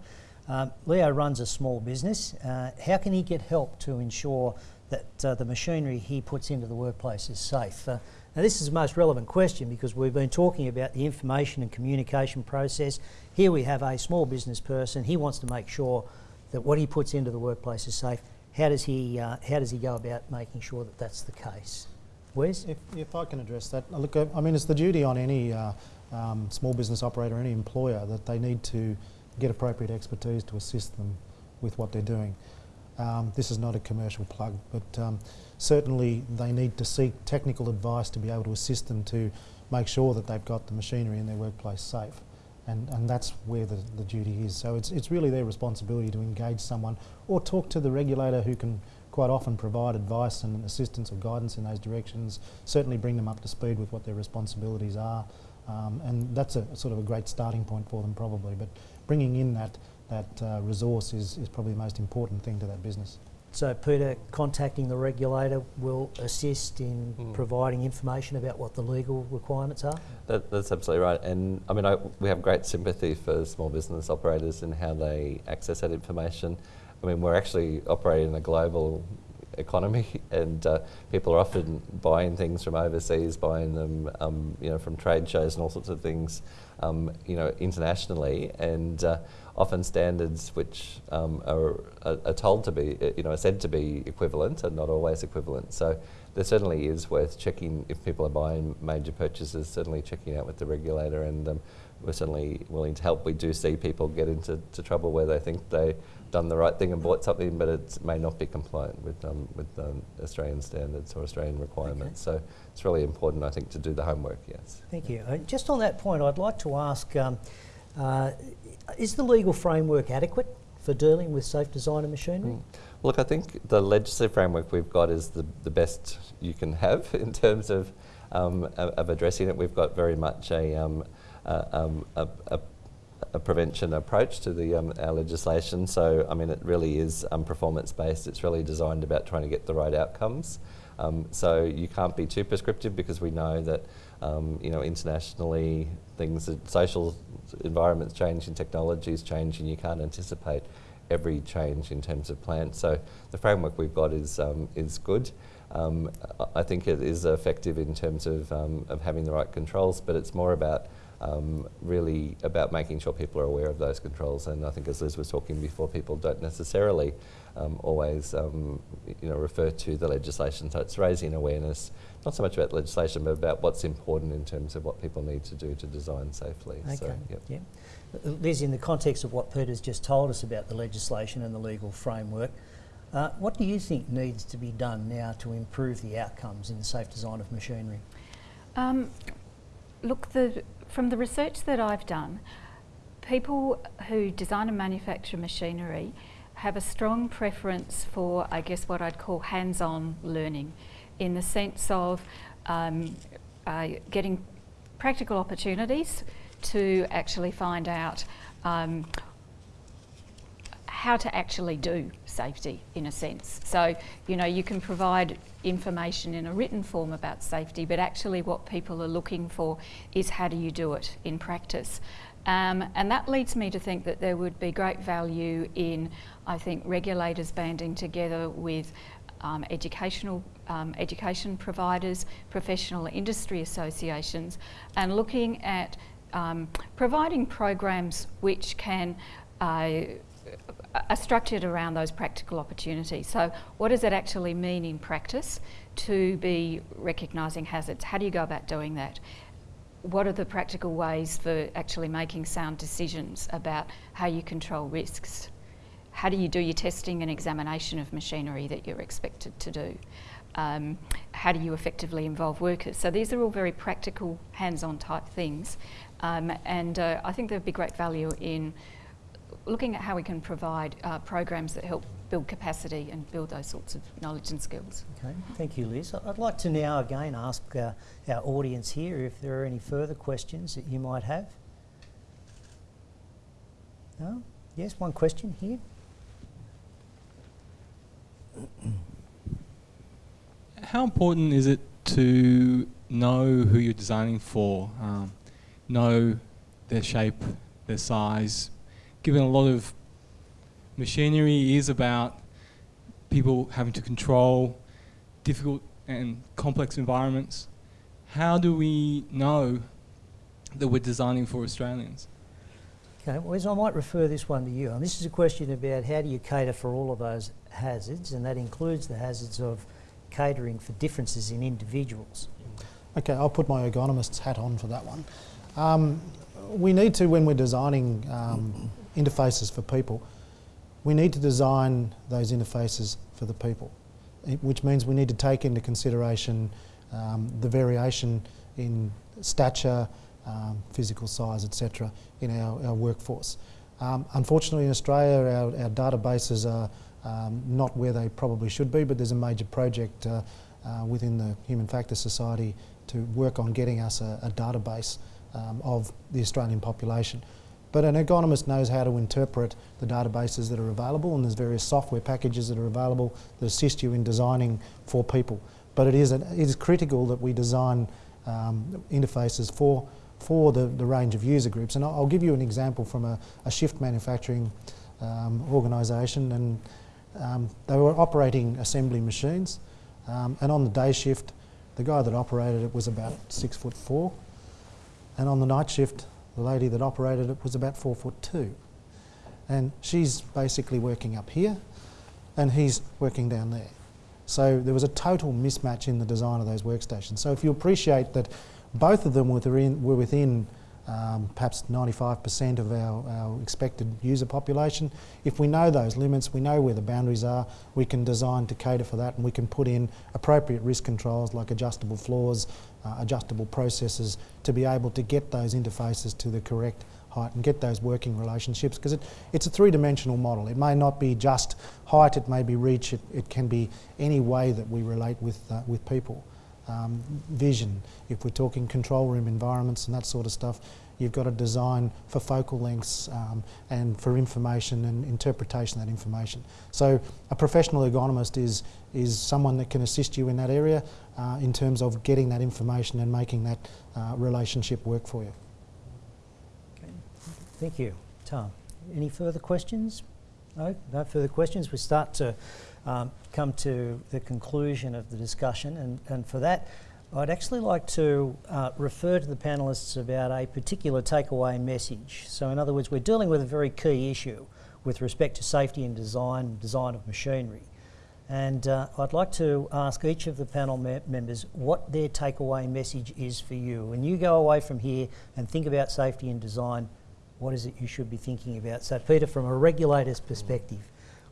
Um, Leo runs a small business. Uh, how can he get help to ensure that uh, the machinery he puts into the workplace is safe? Uh, now, this is the most relevant question because we've been talking about the information and communication process. Here we have a small business person. He wants to make sure that what he puts into the workplace is safe. How does he, uh, how does he go about making sure that that's the case? Wes? If, if I can address that, look, I I mean, it's the duty on any uh, um, small business operator, any employer, that they need to get appropriate expertise to assist them with what they're doing. Um, this is not a commercial plug, but um, certainly they need to seek technical advice to be able to assist them to make sure that they've got the machinery in their workplace safe. And, and that's where the, the duty is. So it's, it's really their responsibility to engage someone or talk to the regulator who can quite often provide advice and assistance or guidance in those directions, certainly bring them up to speed with what their responsibilities are. Um, and that's a sort of a great starting point for them probably. But bringing in that, that uh, resource is, is probably the most important thing to that business. So, Peter, contacting the regulator will assist in Mm. providing information about what the legal requirements are. That, that's absolutely right. And I mean, I, we have great sympathy for small business operators and how they access that information. I mean, we're actually operating in a global economy, and uh, people are often buying things from overseas, buying them, um, you know, from trade shows and all sorts of things, um, you know, internationally, and uh, often standards which um, are, are, told to be, you know, are said to be equivalent are not always equivalent. So there certainly is worth checking if people are buying major purchases, certainly checking out with the regulator and um, we're certainly willing to help. We do see people get into trouble where they think they've done the right thing and bought something, but it may not be compliant with, um, with um, Australian standards or Australian requirements. Okay. So it's really important, I think, to do the homework, yes. Thank you. Just on that point, I'd like to ask, um, uh, is the legal framework adequate for dealing with safe design of machinery? Mm. Look, I think the legislative framework we've got is the, the best you can have in terms of, um, of addressing it. We've got very much a, um, um, a, a, a, prevention approach to the, um, our legislation. So, I mean, it really is um, performance based. It's really designed about trying to get the right outcomes. Um, so you can't be too prescriptive because we know that, um, you know, internationally things, social environments change and technologies change and you can't anticipate every change in terms of plants. So the framework we've got is, um, is good. Um, I think it is effective in terms of, of having the right controls, but it's more about um, really about making sure people are aware of those controls. And I think, as Liz was talking before, people don't necessarily um, always, um, you know, refer to the legislation. So it's raising awareness, not so much about legislation, but about what's important in terms of what people need to do to design safely. Okay. So, yep. yeah. Liz, in the context of what Peter's just told us about the legislation and the legal framework, uh, what do you think needs to be done now to improve the outcomes in the safe design of machinery? Um, look, the from the research that I've done, people who design and manufacture machinery have a strong preference for, I guess, what I'd call hands-on learning, in the sense of um, uh, getting practical opportunities to actually find out um, how to actually do safety in a sense. So, you know, you can provide information in a written form about safety, but actually what people are looking for is how do you do it in practice. Um, and that leads me to think that there would be great value in, I think, regulators banding together with um, educational um, education providers, professional industry associations, and looking at um, providing programs which can uh, are structured around those practical opportunities. So what does it actually mean in practice to be recognising hazards? How do you go about doing that? What are the practical ways for actually making sound decisions about how you control risks? How do you do your testing and examination of machinery that you're expected to do? Um, how do you effectively involve workers? So these are all very practical, hands-on type things. Um, and uh, I think there'd be great value in looking at how we can provide uh, programs that help build capacity and build those sorts of knowledge and skills. Okay, thank you, Liz. I'd like to now again ask uh, our audience here if there are any further questions that you might have. No? Yes, one question here. How important is it to know who you're designing for, um, know their shape, their size, given a lot of machinery is about people having to control difficult and complex environments, how do we know that we're designing for Australians? Okay, Wes, I might refer this one to you. And this is a question about how do you cater for all of those hazards, and that includes the hazards of catering for differences in individuals. Okay, I'll put my ergonomist's hat on for that one. Um, we need to, when we're designing um, interfaces for people. We need to design those interfaces for the people, which means we need to take into consideration um, the variation in stature, um, physical size, etc., in our, our workforce. Um, unfortunately, in Australia, our, our databases are um, not where they probably should be, but there's a major project uh, uh, within the Human Factors Society to work on getting us a, a database um, of the Australian population. But an ergonomist knows how to interpret the databases that are available and there's various software packages that are available that assist you in designing for people. But it is, it is critical that we design um, interfaces for, for the, the range of user groups. And I'll, I'll give you an example from a, a shift manufacturing um, organisation and Um, they were operating assembly machines, um, and on the day shift, the guy that operated it was about six foot four, and on the night shift, the lady that operated it was about four foot two. And she's basically working up here, and he's working down there. So there was a total mismatch in the design of those workstations. So if you appreciate that both of them were within, were within um, perhaps 95% of our, our expected user population. If we know those limits, we know where the boundaries are, we can design to cater for that and we can put in appropriate risk controls like adjustable floors, uh, adjustable processes to be able to get those interfaces to the correct height and get those working relationships because it, it's a three-dimensional model. It may not be just height, it may be reach, it, it can be any way that we relate with, uh, with people um, vision. If we're talking control room environments and that sort of stuff, you've got to design for focal lengths um, and for information and interpretation of that information. So a professional ergonomist is, is someone that can assist you in that area uh, in terms of getting that information and making that uh, relationship work for you. Okay. Thank you. Tom, any further questions? No, no further questions. We start to um, come to the conclusion of the discussion, and, and for that, I'd actually like to uh, refer to the panellists about a particular takeaway message. So, in other words, we're dealing with a very key issue with respect to safety and design, design of machinery. And uh, I'd like to ask each of the panel me members what their takeaway message is for you. When you go away from here and think about safety and design, what is it you should be thinking about? So, Peter, from a regulator's perspective,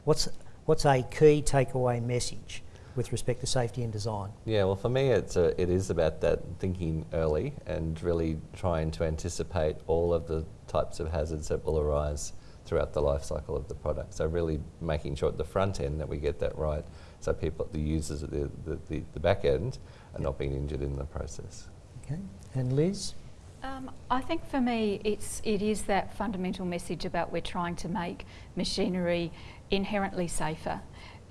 what's what's a key takeaway message with respect to safety and design? Yeah, well, for me, it's a, it is about that thinking early and really trying to anticipate all of the types of hazards that will arise throughout the life cycle of the product. So really making sure at the front end that we get that right, so people, the users at the, the, the, the back end, are not being injured in the process. Okay, and Liz? Um, I think for me, it's it is that fundamental message about we're trying to make machinery inherently safer.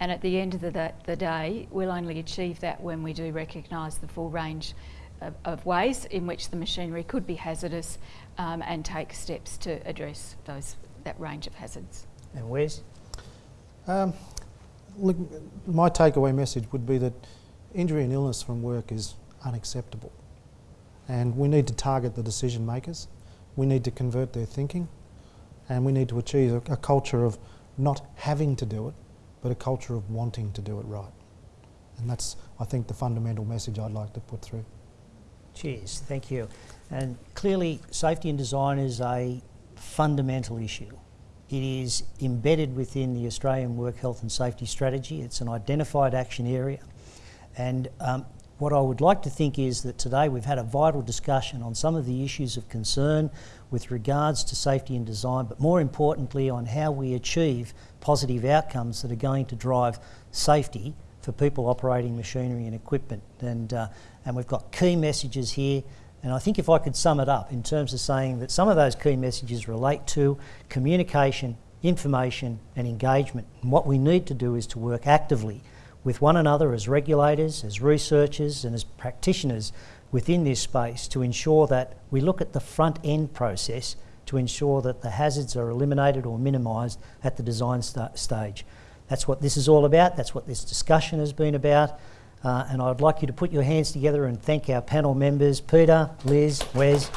And at the end of the, the day, we'll only achieve that when we do recognise the full range of, of, ways in which the machinery could be hazardous um, and take steps to address those that range of hazards. And Wes? Um, look, my takeaway message would be that injury and illness from work is unacceptable. And we need to target the decision makers. We need to convert their thinking. And we need to achieve a, a culture of not having to do it, but a culture of wanting to do it right. And that's, I think, the fundamental message I'd like to put through. Cheers, thank you. And clearly, safety and design is a fundamental issue. It is embedded within the Australian Work Health and Safety Strategy. It's an identified action area. And um, what I would like to think is that today we've had a vital discussion on some of the issues of concern with regards to safety and design, but more importantly on how we achieve positive outcomes that are going to drive safety for people operating machinery and equipment. And, uh, and we've got key messages here. And I think if I could sum it up in terms of saying that some of those key messages relate to communication, information, and engagement. And what we need to do is to work actively with one another as regulators, as researchers, and as practitioners within this space to ensure that we look at the front end process to ensure that the hazards are eliminated or minimised at the design st stage. That's what this is all about, that's what this discussion has been about. Uh, and I'd like you to put your hands together and thank our panel members, Peter, Liz, Wes,